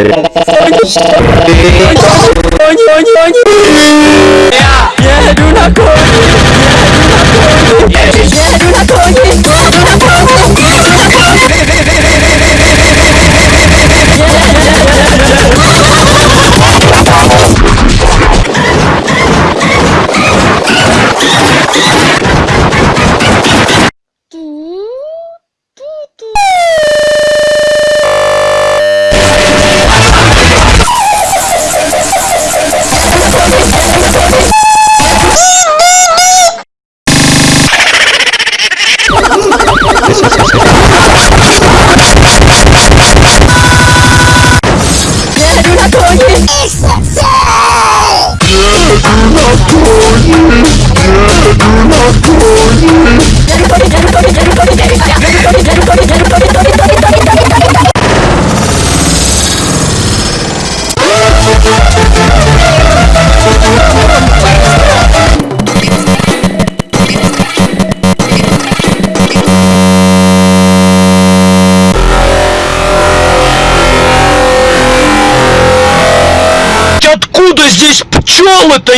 Onde, onde, onde, onde? It's the same! Yeah, Откуда здесь пчелы-то